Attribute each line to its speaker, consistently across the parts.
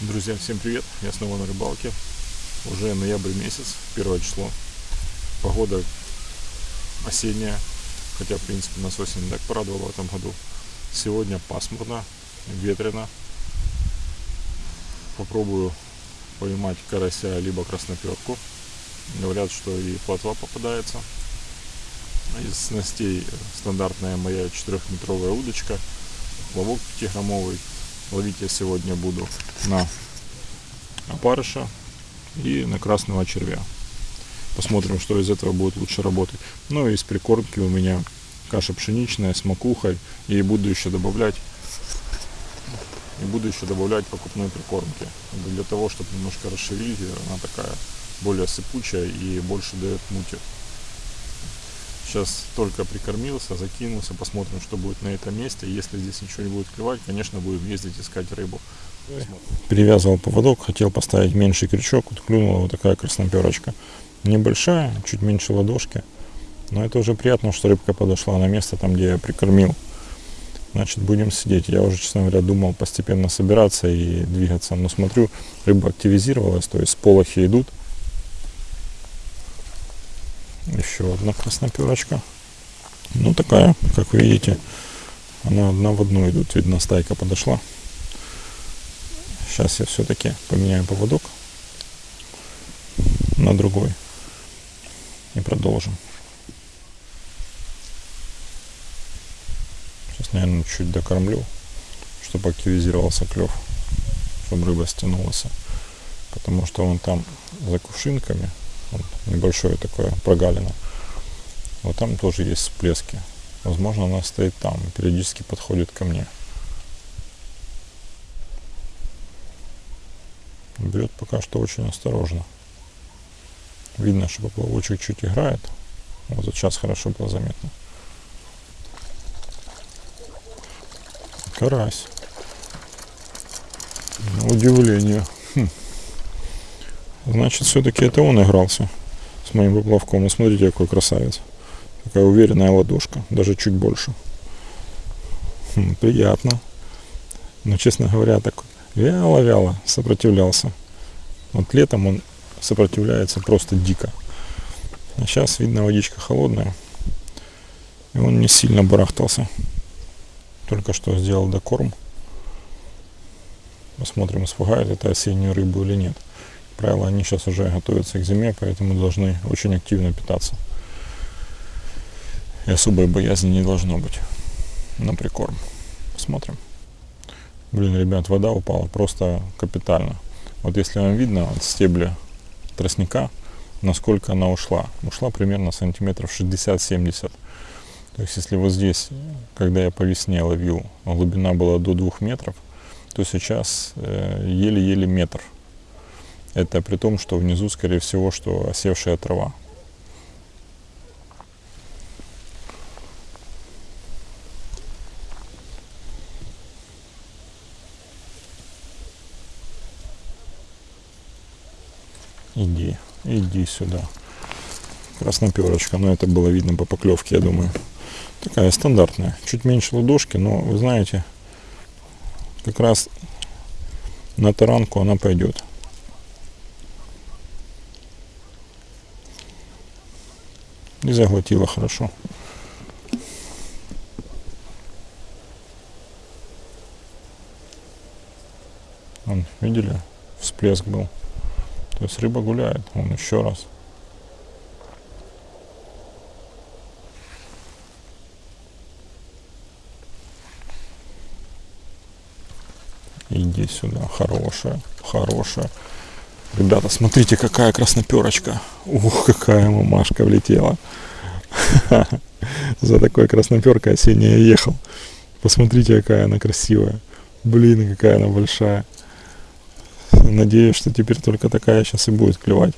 Speaker 1: Друзья, всем привет! Я снова на рыбалке. Уже ноябрь месяц, первое число. Погода осенняя, хотя, в принципе, нас осень так порадовала в этом году. Сегодня пасмурно, ветрено. Попробую поймать карася либо красноперку. Говорят, что и плотва попадается. Из снастей стандартная моя 4-метровая удочка. Ловок 5-граммовый Ловить я сегодня буду на опарыша и на красного червя. Посмотрим, что из этого будет лучше работать. Ну и из прикормки у меня каша пшеничная с макухой. И буду еще добавлять и буду еще добавлять покупной прикормки. Для того, чтобы немножко расшевелить ее, она такая более сыпучая и больше дает мути. Сейчас только прикормился, закинулся, посмотрим, что будет на этом месте. Если здесь ничего не будет клевать, конечно, будем ездить искать рыбу. Посмотрим.
Speaker 2: Перевязывал поводок, хотел поставить меньший крючок, вот клюнула вот такая красноперочка. Небольшая, чуть меньше ладошки. Но это уже приятно, что рыбка подошла на место, там, где я прикормил. Значит, будем сидеть. Я уже, честно говоря, думал постепенно собираться и двигаться. Но смотрю, рыба активизировалась, то есть сполохи идут. Еще одна красноперочка. Ну, такая, как вы видите, она одна в одну идут. Видно, стайка подошла. Сейчас я все-таки поменяю поводок на другой. И продолжим. Сейчас, наверное, чуть докормлю, чтобы активизировался клев, чтобы рыба стянулась. Потому что он там за кувшинками небольшое такое прогалина. Вот там тоже есть всплески. Возможно, она стоит там периодически подходит ко мне. Берет пока что очень осторожно. Видно, что поплавочек чуть играет. Вот сейчас хорошо было заметно. Карась. На удивление. Хм. Значит, все-таки это он игрался с моим поплавком. И смотрите, какой красавец. Такая уверенная ладошка, даже чуть больше. Хм, приятно. Но, честно говоря, так вяло-вяло сопротивлялся. Вот летом он сопротивляется просто дико. А сейчас, видно, водичка холодная. И он не сильно барахтался. Только что сделал докорм. Посмотрим, испугает это осеннюю рыбу или нет правило, они сейчас уже готовятся к зиме, поэтому должны очень активно питаться. И особой боязни не должно быть на прикорм. Посмотрим. Блин, ребят, вода упала просто капитально. Вот если вам видно от стебля тростника, насколько она ушла. Ушла примерно сантиметров 60-70. То есть если вот здесь, когда я по весне ловил, глубина была до 2 метров, то сейчас э, еле-еле э, метр это при том, что внизу, скорее всего, что осевшая трава. Иди, иди сюда. Красноперочка, но это было видно по поклевке, я думаю. Такая стандартная, чуть меньше ладошки, но вы знаете, как раз на таранку она пойдет. И заглотила хорошо. Вон, видели? Всплеск был. То есть рыба гуляет. Он еще раз. Иди сюда. Хорошая. Хорошая. Ребята, смотрите, какая красноперочка. Ух, какая мамашка влетела. За такой красноперкой осенняя ехал. Посмотрите, какая она красивая. Блин, какая она большая. Надеюсь, что теперь только такая сейчас и будет клевать.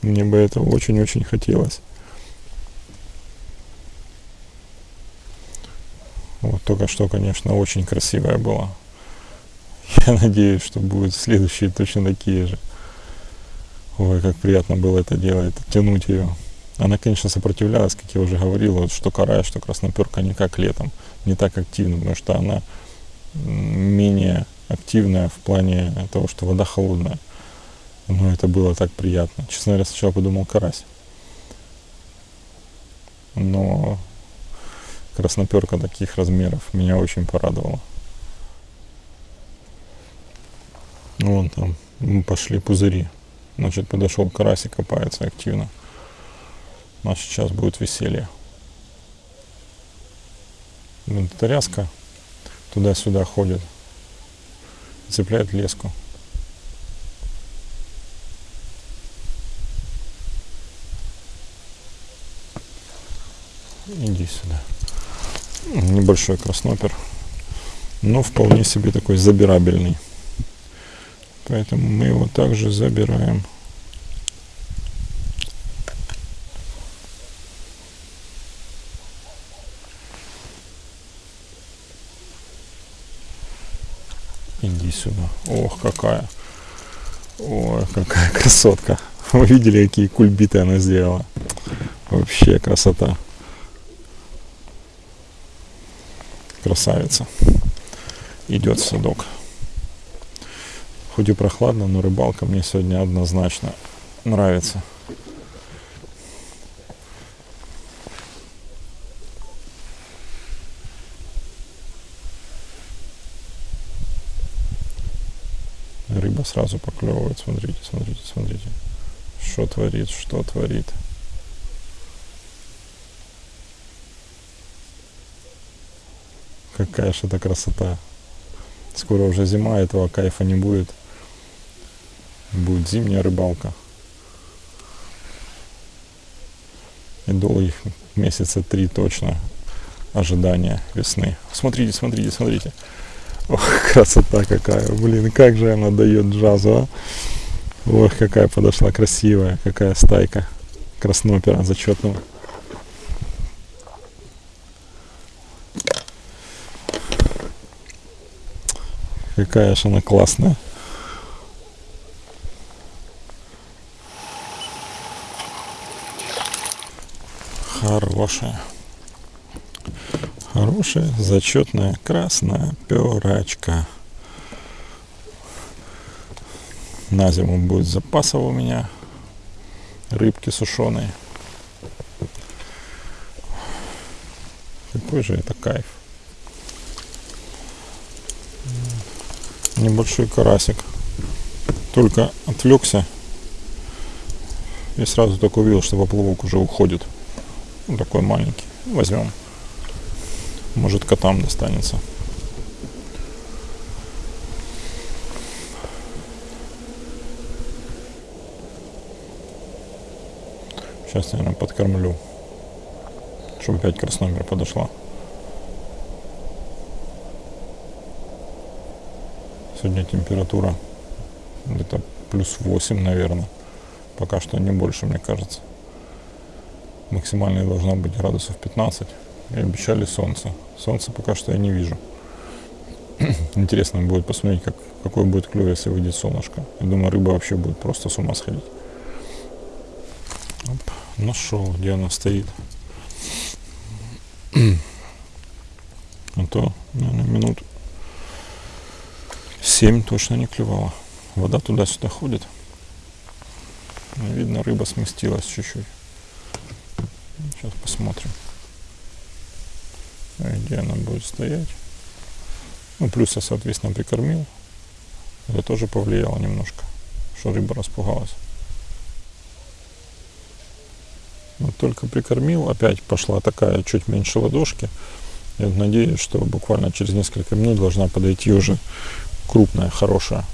Speaker 2: Мне бы этого очень-очень хотелось. Вот только что, конечно, очень красивая была. Я надеюсь, что будут следующие точно такие же. Ой, как приятно было это делать, тянуть ее. Она, конечно, сопротивлялась, как я уже говорил, вот, что карая, что красноперка не как летом, не так активно, потому что она менее активная в плане того, что вода холодная. Но это было так приятно. Честно говоря, сначала подумал карась. Но красноперка таких размеров меня очень порадовала. Вон там пошли пузыри. Значит, подошел карасик, копается активно. У нас сейчас будет веселье. Вот эта ряска туда-сюда ходит. Цепляет леску. Иди сюда. Небольшой краснопер. Но вполне себе такой забирабельный. Поэтому мы его также забираем. Иди сюда. Ох, какая. Ой, какая красотка. Вы видели, какие кульбиты она сделала? Вообще красота. Красавица. Идет садок. Хоть и прохладно, но рыбалка мне сегодня однозначно нравится. Рыба сразу поклевывает. Смотрите, смотрите, смотрите. Что творит, что творит. Какая же это красота. Скоро уже зима, этого кайфа не будет будет зимняя рыбалка. И долгих месяца три точно ожидания весны. Смотрите, смотрите, смотрите. Ох, красота какая. Блин, как же она дает джазу, а? Ох, какая подошла красивая, какая стайка краснопера зачетного. Какая же она классная. Хорошая. Хорошая, зачетная красная перачка. На зиму будет запасов у меня рыбки сушеные. Какой же это кайф. Небольшой карасик. Только отвлекся и сразу только увидел, что поплавок уже уходит. Ну, такой маленький. Возьмем. Может котам достанется. Сейчас, наверное, подкормлю. Чтобы опять красномер подошла. Сегодня температура где-то плюс 8, наверное. Пока что не больше, мне кажется максимальная должна быть градусов 15. И обещали солнце. Солнца пока что я не вижу. Интересно будет посмотреть, как, какой будет клюв, если выйдет солнышко. Я думаю, рыба вообще будет просто с ума сходить. Оп, нашел, где она стоит. А то, наверное, минут 7 точно не клювала. Вода туда-сюда ходит. Видно, рыба сместилась чуть-чуть. Сейчас посмотрим, где она будет стоять. Ну, плюс я, соответственно, прикормил. Это тоже повлияло немножко, что рыба распугалась. Вот только прикормил, опять пошла такая чуть меньше ладошки. Я надеюсь, что буквально через несколько минут должна подойти уже крупная, хорошая.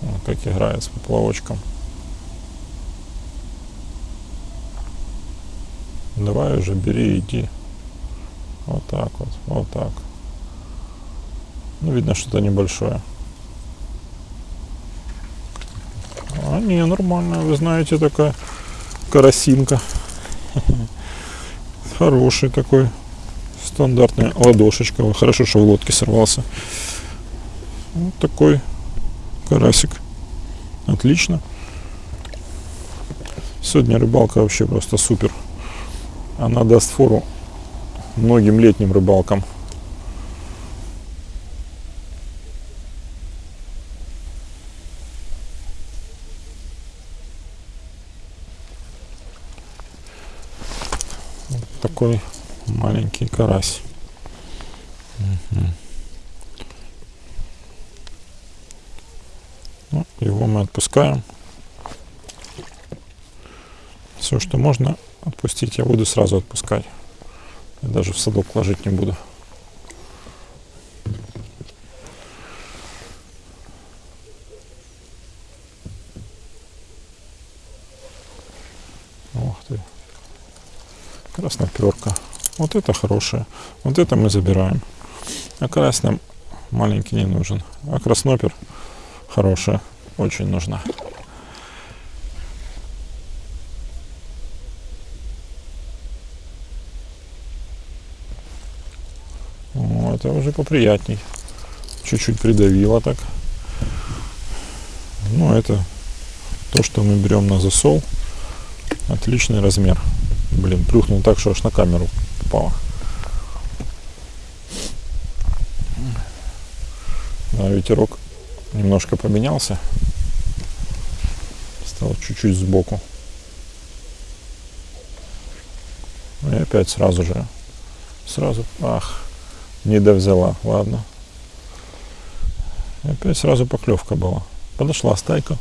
Speaker 2: Вот как играет с поплавочком. Давай уже бери, иди. Вот так вот, вот так. Ну, видно, что-то небольшое. А, не, нормально, вы знаете, такая карасинка. Хороший такой, стандартная ладошечка. Хорошо, что в лодке сорвался. Вот такой карасик. Отлично. Сегодня рыбалка вообще просто супер она даст фору многим летним рыбалкам. Вот такой маленький карась. Угу. Его мы отпускаем. Все, что можно, отпустить, я буду сразу отпускать. Я даже в садок ложить не буду. Ух ты. Красноперка. Вот это хорошее. Вот это мы забираем. А карась нам маленький не нужен. А краснопер хорошая. Очень нужна. О, это уже поприятней. Чуть-чуть придавило так. Ну, это то, что мы берем на засол. Отличный размер. Блин, плюхнул так, что аж на камеру попало. Да, ветерок немножко поменялся. Стал чуть-чуть сбоку. И опять сразу же. Сразу. Ах, не довзяла. Ладно. Опять сразу поклевка была. Подошла стайка.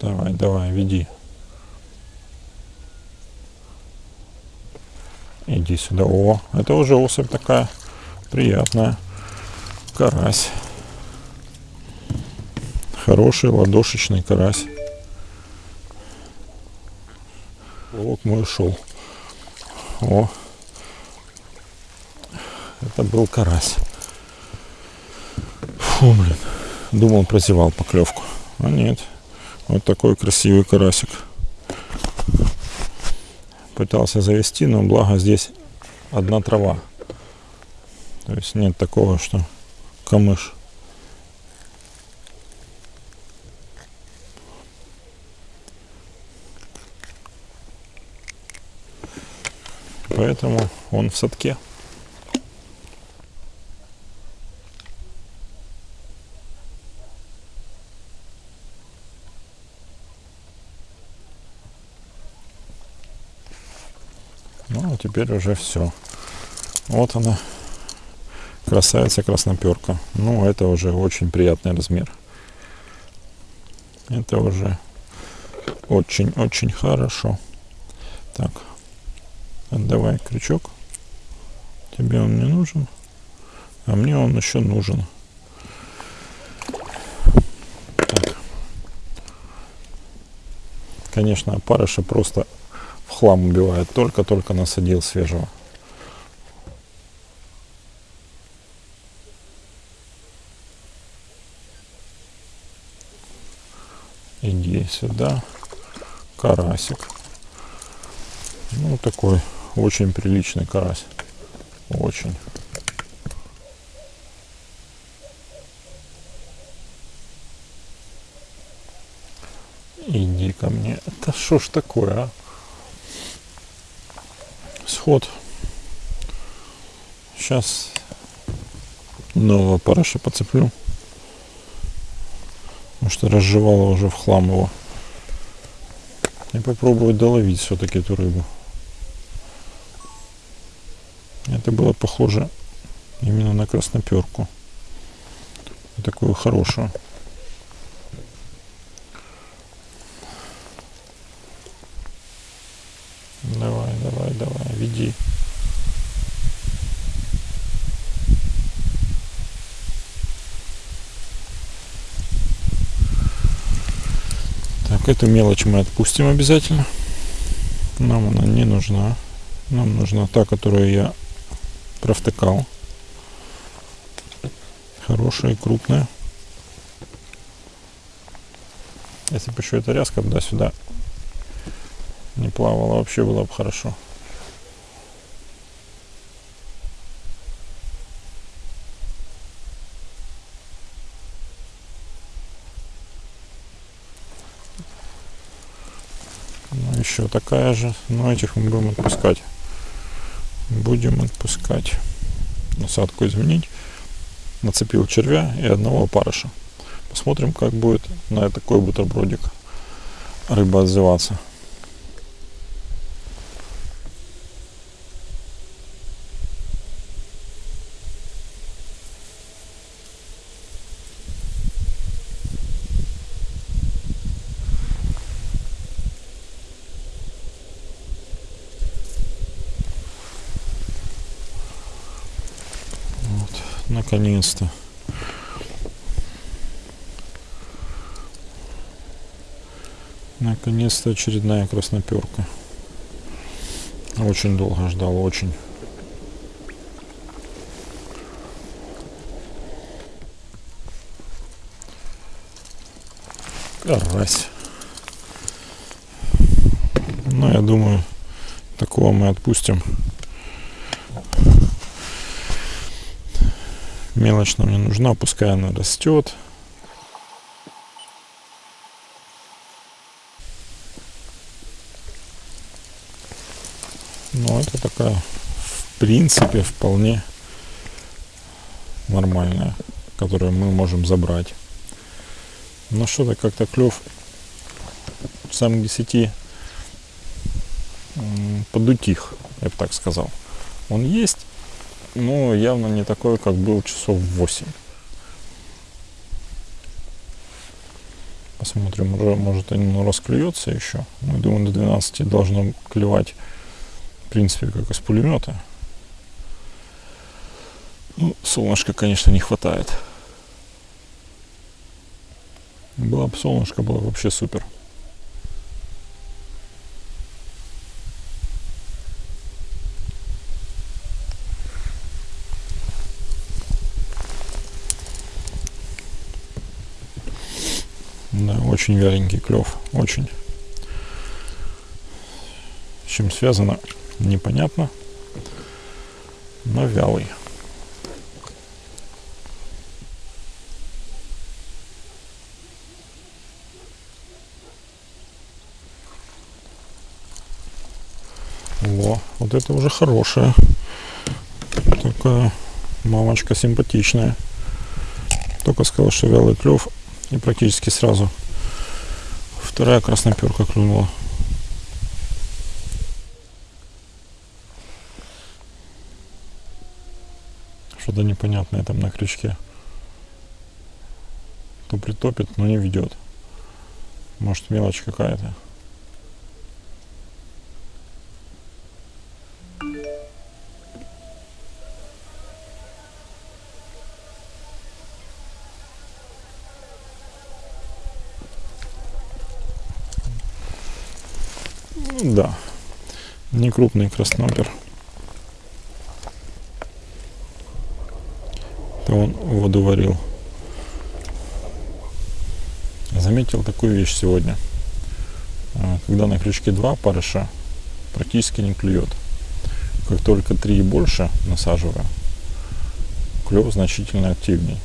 Speaker 2: Давай, давай, веди. Иди сюда. О, это уже особь такая приятная. Карась. Хороший ладошечный карась. Вот мой ушел. О, это был карась. Фу, блин. Думал, прозевал поклевку. А нет. Вот такой красивый карасик. Пытался завести, но благо здесь одна трава. То есть нет такого, что камыш. Поэтому он в садке. Ну, а теперь уже все. Вот она, красавица красноперка. Ну, это уже очень приятный размер. Это уже очень-очень хорошо. Так, отдавай крючок. Тебе он не нужен, а мне он еще нужен. Так. Конечно, опарыша просто в хлам убивает. Только-только насадил свежего. Иди сюда. Карасик. Ну, такой очень приличный карась. Очень. Иди ко мне. Это что ж такое, а? Сход. Сейчас нового параша подцеплю. Потому что разжевала уже в хлам его. И попробую доловить все-таки эту рыбу. Это было похоже именно на красноперку. Такую хорошую. Давай, давай, давай, веди. Так, эту мелочь мы отпустим обязательно. Нам она не нужна. Нам нужна та, которую я провтыкал. Хорошая крупная. Если бы еще эта ряска да сюда не плавала, вообще было бы хорошо. Ну, еще такая же, но этих мы будем отпускать. Будем отпускать. Насадку изменить. Нацепил червя и одного опарыша. Посмотрим, как будет на такой бутербродик рыба отзываться. Наконец-то. Наконец-то очередная красноперка. Очень долго ждал, очень. Карась. Ну, я думаю, такого мы отпустим. Мелочь нам не нужна, пускай она растет. Но это такая, в принципе, вполне нормальная, которую мы можем забрать. Но что-то как-то клев сам к 10 подутих, я бы так сказал. Он есть, но явно не такой, как был часов в 8. Посмотрим, уже, может он расклюется еще. Мы думаем, до 12 должно клевать, в принципе, как из пулемета. Ну, солнышка, конечно, не хватает. Было бы солнышко, было бы вообще супер. Да, очень вяленький клев, очень. С чем связано, непонятно, но вялый. Во, вот это уже хорошая. Такая мамочка симпатичная. Только сказал, что вялый клев и практически сразу вторая красноперка клюнула. Что-то непонятное там на крючке. То притопит, но не ведет. Может мелочь какая-то. Да, не крупный краснопер. Это он воду варил. Заметил такую вещь сегодня. А, когда на крючке два парыша, практически не клюет. Как только три и больше насаживаю, клев значительно активнее.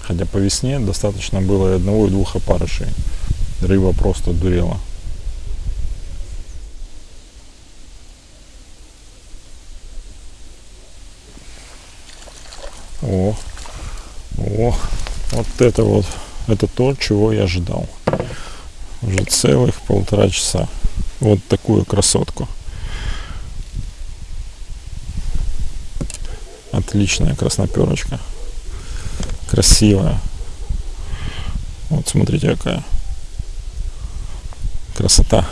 Speaker 2: Хотя по весне достаточно было и одного, и двух опарышей. Рыба просто дурела. О, о, вот это вот, это то, чего я ожидал. Уже целых полтора часа. Вот такую красотку. Отличная красноперочка. Красивая. Вот смотрите какая красота.